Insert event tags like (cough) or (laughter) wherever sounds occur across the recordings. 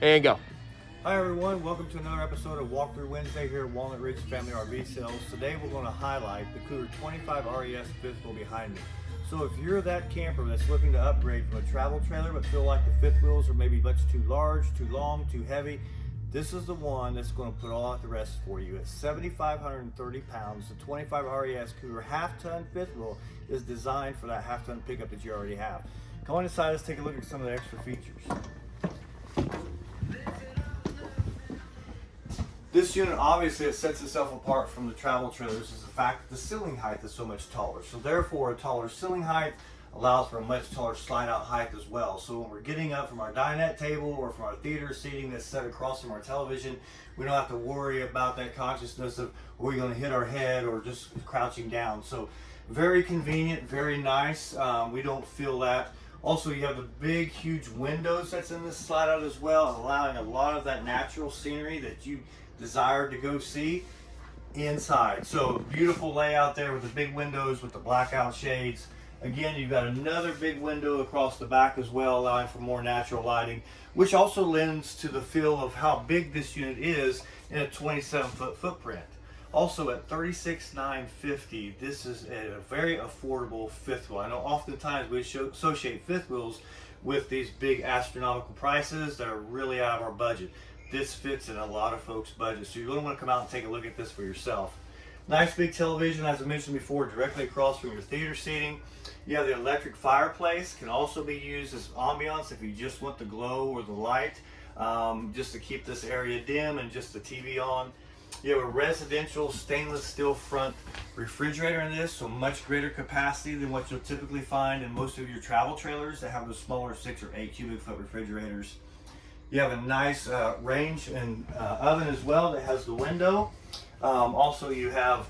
and go. Hi everyone, welcome to another episode of Walkthrough Wednesday here at Walnut Ridge Family RV Sales. Today we're going to highlight the Cougar 25 RES fifth wheel behind me. So if you're that camper that's looking to upgrade from a travel trailer but feel like the fifth wheels are maybe much too large, too long, too heavy, this is the one that's going to put all out the rest for you. At 7,530 pounds, the 25 RES Cougar half-ton fifth wheel is designed for that half-ton pickup that you already have. Come on inside, let's take a look at some of the extra features. This unit obviously it sets itself apart from the travel trailers is the fact that the ceiling height is so much taller. So therefore a taller ceiling height allows for a much taller slide out height as well. So when we're getting up from our dinette table or from our theater seating that's set across from our television, we don't have to worry about that consciousness of are we going to hit our head or just crouching down. So very convenient, very nice. Um, we don't feel that. Also, you have the big, huge windows that's in this slide out as well, allowing a lot of that natural scenery that you desire to go see inside. So beautiful layout there with the big windows with the blackout shades. Again, you've got another big window across the back as well, allowing for more natural lighting, which also lends to the feel of how big this unit is in a 27 foot footprint. Also at 36,950, this is a very affordable fifth wheel. I know oftentimes we associate fifth wheels with these big astronomical prices that are really out of our budget. This fits in a lot of folks' budgets, so you're going to want to come out and take a look at this for yourself. Nice big television, as I mentioned before, directly across from your theater seating. You have the electric fireplace, can also be used as ambiance if you just want the glow or the light, um, just to keep this area dim and just the TV on. You have a residential stainless steel front refrigerator in this, so much greater capacity than what you'll typically find in most of your travel trailers that have the smaller six or eight cubic foot refrigerators. You have a nice uh, range and uh, oven as well that has the window. Um, also you have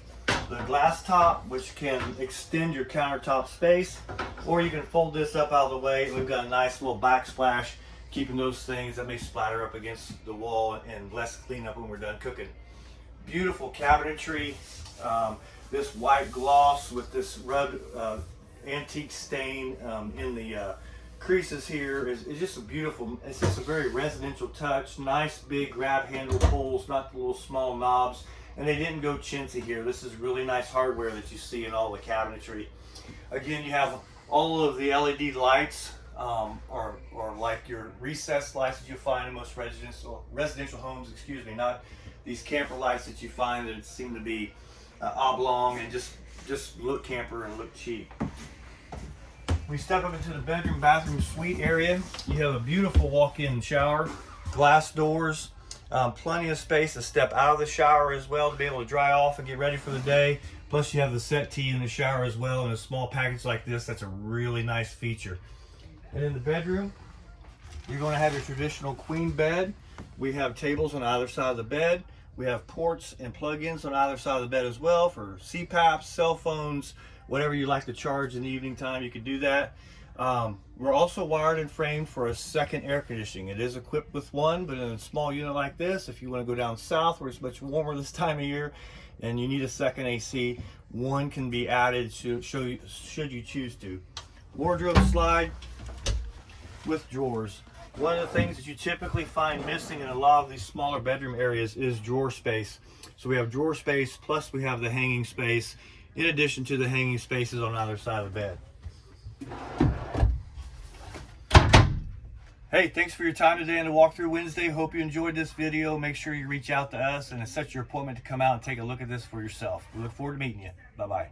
the glass top which can extend your countertop space or you can fold this up out of the way. We've got a nice little backsplash keeping those things that may splatter up against the wall and less cleanup when we're done cooking. Beautiful cabinetry. Um, this white gloss with this rugged uh, antique stain um, in the uh, creases here is, is just a beautiful, it's just a very residential touch. Nice big grab handle pulls, not the little small knobs. And they didn't go chintzy here. This is really nice hardware that you see in all the cabinetry. Again, you have all of the LED lights, um, or, or like your recessed lights that you find in most residential residential homes, excuse me, not these camper lights that you find that seem to be uh, oblong and just, just look camper and look cheap. We step up into the bedroom, bathroom, suite area. You have a beautiful walk-in shower, glass doors, um, plenty of space to step out of the shower as well to be able to dry off and get ready for the day. Plus you have the settee in the shower as well in a small package like this. That's a really nice feature. And in the bedroom, you're going to have your traditional queen bed. We have tables on either side of the bed. We have ports and plug-ins on either side of the bed as well for CPAPs, cell phones, whatever you like to charge in the evening time, you can do that. Um, we're also wired and framed for a second air conditioning. It is equipped with one, but in a small unit like this, if you want to go down south where it's much warmer (laughs) this time of year and you need a second AC, one can be added should, should you choose to. Wardrobe slide with drawers. One of the things that you typically find missing in a lot of these smaller bedroom areas is drawer space. So we have drawer space, plus we have the hanging space in addition to the hanging spaces on either side of the bed. Hey, thanks for your time today on the Walkthrough Wednesday. Hope you enjoyed this video. Make sure you reach out to us and set your appointment to come out and take a look at this for yourself. We look forward to meeting you. Bye-bye.